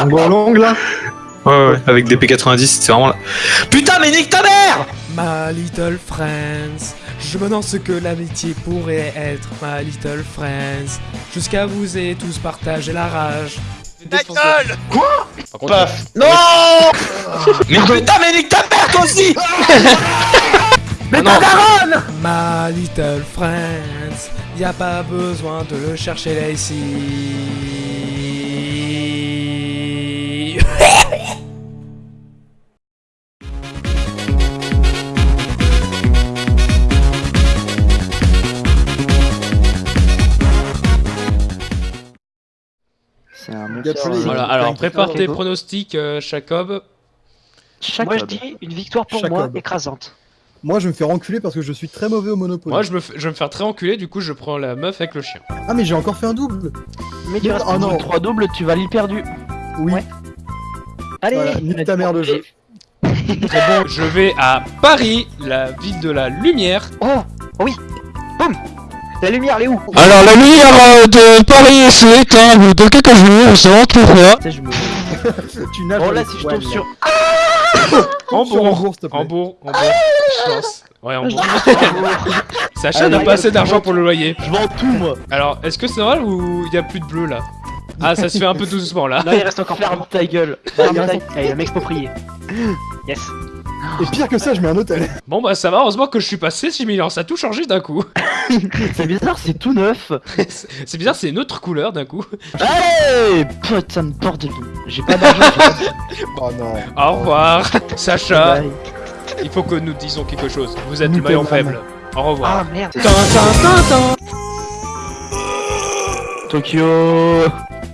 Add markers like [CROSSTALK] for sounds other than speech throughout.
En gros longue là Ouais, ouais, avec des P90, c'est vraiment là. Putain, mais nique ta mère My little friends, je me demande ce que l'amitié pourrait être, my little friends. Jusqu'à vous et tous partager la rage. Ta gueule Par contre, Paf Non Mais putain, mais nique ta mère, toi aussi Mais ta daronne My little friends, y a pas besoin de le chercher là ici. Voilà, alors prépare tes pronostics, euh, Jacob. Chaque Moi je dis une victoire pour moi, écrasante. Moi je vais me faire enculer parce que je suis très mauvais au Monopoly. Moi, je, me f- je vais me faire très enculer, du coup, je prends la meuf avec le chien. Ah mais j'ai encore fait un double Mais tu restes Oh non 3 doubles, tu vas l'île perdue. Oui, Ouais. Allez voilà, nique ta mère le jeu. [LAUGHS] Je vais à Paris, la ville de la lumière. Oh Oui Boum La lumière, elle est où Alors la lumière euh, de Paris s'est éteinte dans quelques jours, on se retrouvera. Tu sais, je me. [LAUGHS] Tu nages Oh là, si je tombe sur. Hambourg. Hambourg. Hambourg, pense. Ouais, Hambourg. [LAUGHS] [LAUGHS] Sacha Ah, n'a mais- pas assez d'argent pour le loyer. Je vends tout, moi. Alors, est-ce que c'est normal ou il y a plus de bleu là? Ah, ça se fait un peu tout doucement là. Non, il reste encore Ferme ta gueule. Ferme ta gueule. Allez, m'exproprier. Yes Et pire que ça, je mets un hôtel. Bon bah ça va, heureusement que je suis passé 6 000 ans, ça a tout changé d'un coup. [LAUGHS] C'est bizarre, c'est tout neuf. C'est bizarre, c'est une autre couleur d'un coup. Allez Putain de bordel. de- J'ai pas d'argent. [LAUGHS] Oh non. Au revoir, Sacha. Bye. Il faut que nous disions quelque chose. Vous êtes le maillon faible. Au revoir. Ah merde Tin, tin, tin, tin. Tokyo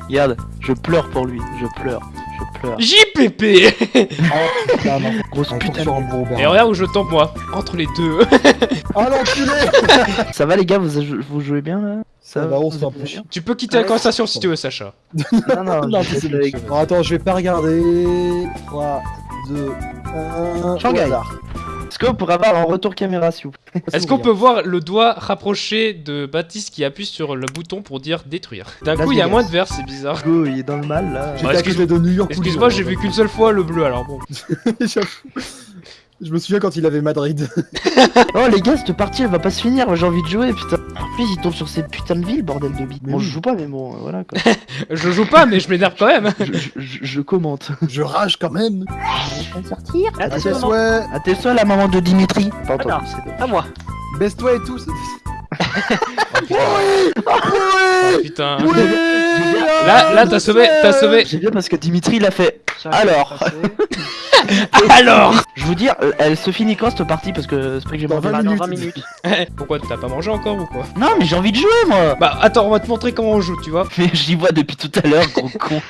Regarde, je pleure pour lui, je pleure, je pleure. JPP Oh putain, non. Grosse putain. Et regarde où je tombe moi, entre les deux. [LAUGHS] Oh l'enculé [LAUGHS] Ça va les gars, vous, vous jouez bien là? Ça va, on se tu peux quitter la conversation si tu veux, Sacha. [LAUGHS] Non, non, [LAUGHS] Non, c'est avec- attends, je vais pas regarder. 3, 2, 1. Shanghai. Est-ce qu'on pourrait avoir un retour caméra s'il vous plaît? Est-ce qu'on peut voir le doigt rapproché de Baptiste qui appuie sur le bouton pour dire détruire D'un coup, il y a moins de verre, c'est bizarre. Go, il est dans le mal là. Excuse-moi, j'ai vu qu'une seule fois le bleu, alors bon. Je me souviens quand il avait Madrid. [LAUGHS] Oh les gars, cette partie elle va pas se finir, j'ai envie de jouer putain. En plus, il tombe sur cette putain de ville, bordel de bite. Bon, oui. je joue pas, mais bon, euh, voilà quoi. [LAUGHS] Je joue pas, mais je m'énerve quand même. je, je- je- je commente. [LAUGHS] Je rage quand même. Attention, À tes souhaits. T'es seul la maman de Dimitri Pas dommage. À moi Baisse-toi et tout. Oh, putain. Là, là, t'as sauvé, t'as sauvé. J'ai bien parce que Dimitri l'a fait. Ça, Alors. [LAUGHS] Alors Je vous dire, euh, elle se finit quand cette partie? Parce que c'est pas que j'ai mangé. 20 dans minutes. 20 minutes. [LAUGHS] Pourquoi t'as pas mangé encore ou quoi? Non, mais j'ai envie de jouer moi Bah attends, on va te montrer comment on joue, tu vois. Mais j'y vois depuis tout à l'heure, gros [LAUGHS] con.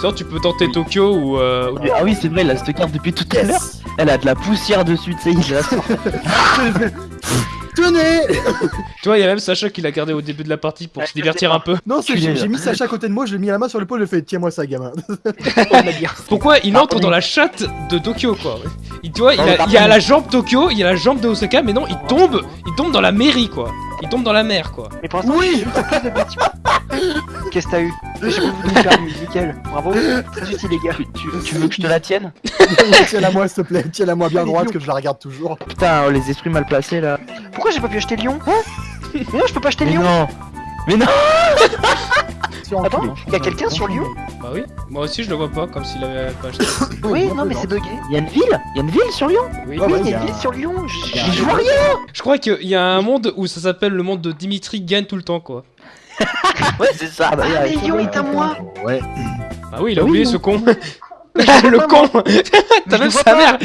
Sinon, tu peux tenter Tokyo ou. Euh... Ah oui, c'est vrai, elle a cette carte depuis tout à l'heure. Elle a de la poussière dessus, tu sais, il la sort. Tenez [LAUGHS] Tu vois, il y a même Sacha qui l'a gardé au début de la partie pour Ouais, se divertir un peu. Non, c'est j'ai j'ai mis Sacha à côté de moi, je l'ai mis la main sur l'épaule, je fait tiens-moi ça, gamin. [LAUGHS] [LAUGHS] Pourquoi il entre dans la chatte de Tokyo quoi? Il, Tu vois, il, a, il a la jambe Tokyo, il y a la jambe de Osaka, mais non, il tombe, il tombe dans la mairie quoi. Il tombe dans la mer quoi. Mais pour l'instant, Oui. Qu'est-ce que t'as eu? J'ai pas voulu faire nickel. Bravo. Très utile, les gars. Tu, tu- tu veux que je te la tienne? Tiens-la moi, s'il te plaît, tiens-la moi bien droite, que je la regarde toujours. Putain, oh, les esprits mal placés là. Pourquoi j'ai pas pu acheter Lyon Hein Non, je peux pas acheter Mais Lyon non Mais non [LAUGHS] Attends, enculé. y a quelqu'un sur Lyon Bah oui, moi aussi je le vois pas comme s'il avait pas acheté. [LAUGHS] Oui, non, mais c'est bugué. Y'a une ville Y'a une ville sur Lyon Oui. Oui, ouais, il y y a a- une ville sur Lyon. J'y joue rien. Je crois qu'il y a un monde où ça s'appelle le monde de Dimitri gagne tout le temps quoi. [LAUGHS] Ouais, c'est ça Ah, mais Lyon est à moi. Ouais. Ah oui, il a Oui, oublié non. ce con. [LAUGHS] Le con [LAUGHS] T'as même sa mère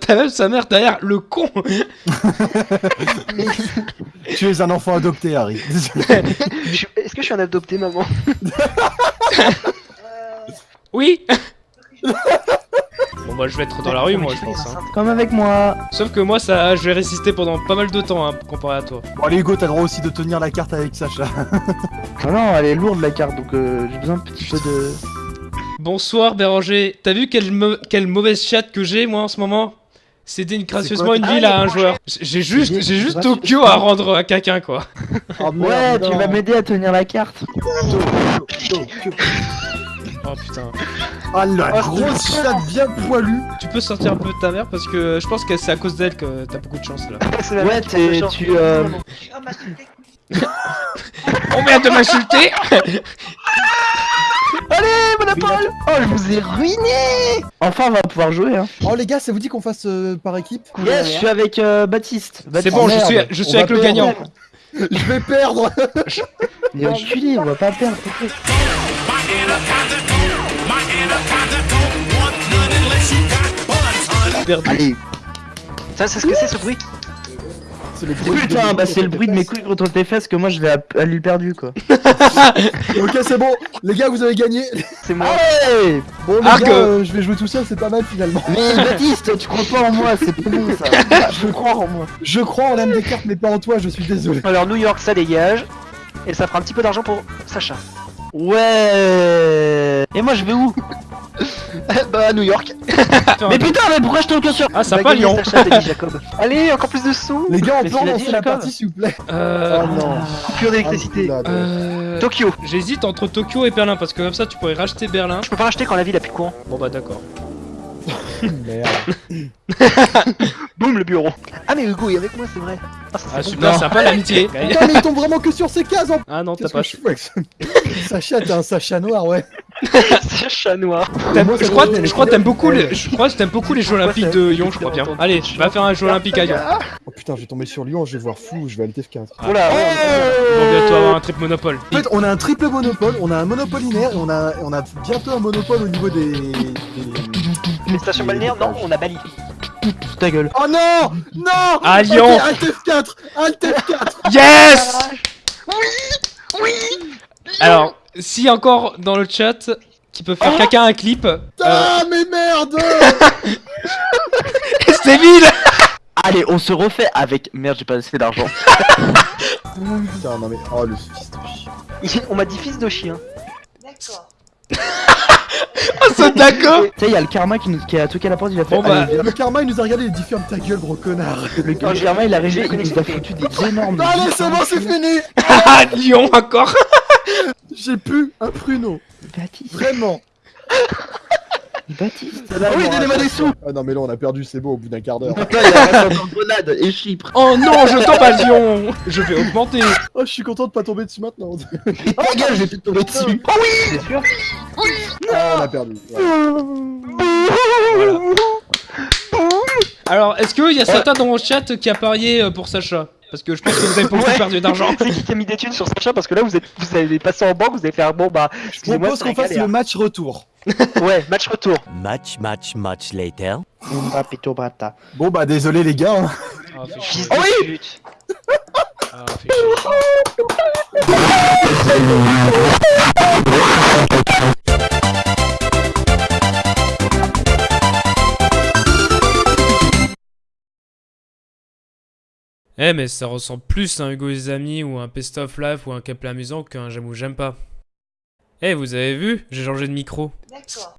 T'as même sa mère derrière, le con [LAUGHS] Tu es un enfant adopté, Harry. Est-ce que je suis un adopté, maman? Oui Bon bah je vais être dans la rue moi je pense. hein. Comme avec moi Sauf que moi ça je vais résister pendant pas mal de temps hein, comparé à toi. Bon, allez, Hugo, t'as le droit aussi de tenir la carte avec Sacha. Non, non, elle est lourde la carte, donc euh, j'ai besoin un petit peu de... Bonsoir Béranger, t'as vu quelle, quelle mauvaise chatte que j'ai moi en ce moment? Céder gracieusement une ville à un joueur. J'ai juste, J'ai- Tokyo à rendre à quelqu'un quoi. Oh, Ouais, tu vas m'aider à tenir la carte. Oh Oh putain. Ah la Ah, grosse c'est chatte bien. poilue. Tu peux sortir un peu de ta mère parce que je pense que c'est à cause d'elle que t'as beaucoup de chance là. [LAUGHS] C'est la Ouais, t'es- tu, euh, [LAUGHS] On vient de m'insulter [LAUGHS] Allez, Monopole Oh, je vous ai ruiné Enfin, on va pouvoir jouer, hein. Oh les gars, ça vous dit qu'on fasse euh, par équipe Yes, je suis avec euh, Baptiste. C'est bon, je merde, suis, je avec le gagnant. [LAUGHS] Je vais perdre [LAUGHS] est enculé, on va pas perdre. Allez. Ça, c'est ce que c'est ce bruit le bruit Putain, de- bah c'est le bruit de mes couilles contre tes fesses que moi je l'ai à, à lui perdu quoi. [LAUGHS] Ok, c'est bon. Les gars, vous avez gagné. C'est moi. Allez Bon, les gars, euh, je vais jouer tout seul, c'est pas mal finalement. Mais Baptiste, tu crois pas en moi, c'est pas bon ça. [LAUGHS] Je crois en moi. Je crois en l'âme des cartes, mais pas en toi, je suis désolé. Alors, New York, ça dégage. Et ça fera un petit peu d'argent pour Sacha. Ouais. Et moi je vais où? Bah à New York. [LAUGHS] Mais putain, mais pourquoi je tombe que sur Ah, Va sympa Lyon. Allez, encore plus de sous. Les gars, on peut tu l'as lancer dit, la partie s'il vous plaît. Euh... Oh non. Pure d'électricité. Ah, euh... Tokyo. J'hésite entre Tokyo et Berlin parce que comme ça tu pourrais racheter Berlin. Je peux pas racheter quand la ville a plus de courant. Bon bah d'accord. [LAUGHS] Merde. [LAUGHS] Boum, le bureau. Ah, mais Hugo est avec moi, c'est vrai. Ah, ça, Ah bon. super sympa l'amitié. Putain, mais il tombe vraiment que sur ses cases en Ah non t'as pas que je Sacha, t'es un Sacha noir, ouais. C'est chat noir. Je crois, je que t'aimes beaucoup les, je crois que t'aimes beaucoup les Jeux Olympiques de Lyon, je crois bien. Allez, va faire un Jeu Olympique à Lyon. Oh putain, je vais tomber sur Lyon, je vais voir flou, je vais à l'TF4. Oh là, On va bientôt avoir un trip monopole. En fait, on a un triple monopole, on a un monopolinaire et on a, on a bientôt un monopole au niveau des. des... les stations balnéaires, non, on a Bali. ta gueule. Oh non Non À Lyon. Alt F4 Alt F4 Yes Oui Oui Alors, si encore dans le chat qui peut faire quelqu'un un clip, euh, Ah, mais merde [LAUGHS] c'est vide [LAUGHS] Allez, on se refait avec. Merde, j'ai pas assez d'argent. [LAUGHS] Putain, non mais. Oh, le fils de chien. On m'a dit fils de chien. Oh, ce d'accord Tu sais, y'a le karma qui, nous, qui a toqué à la porte, il a fait. Bon, bah, Allez. Le karma, il nous a regardé, il a dit ferme ta gueule, gros connard. le, le karma il est arrivé, il nous a foutu des énormes. Allez, c'est bon, c'est fini Ah, Lyon encore J'ai pu un pruneau. Baptiste, Vraiment. [LAUGHS] Baptiste. Là, Ah oui, on donnez-moi des sous Ah non, mais là, on a perdu, c'est beau, au bout d'un quart d'heure. Putain, il a [LAUGHS] raconté en grenade et Chypre. Oh non, je tombe à Lyon Je vais augmenter Oh, je suis content de pas tomber dessus maintenant. [LAUGHS] Et ta gueule, j'ai pu tomber dessus. C'est sûr Ah, on a perdu. Ouais. Voilà. Alors, est-ce qu'il y a certains dans mon chat qui a parié euh, pour Sacha? Parce que je pense que vous avez beaucoup Ouais. perdu d'argent. [LAUGHS] C'est qui qui a mis des thunes sur Sacha Parce que là, vous êtes, vous avez passé en banque, vous avez fait un bon bah. Je propose qu'on fasse le match retour. [LAUGHS] Ouais, match retour. Much, much, much later. Brata. Bon, bah, désolé, les gars. hein. Ah, Fils de pute. Ah, fait [LAUGHS] Eh mais ça ressemble plus à un Hugo et amis ou un Pest of Life ou un Kepler amusant qu'un J'aime ou J'aime pas. Eh vous avez vu? J'ai changé de micro.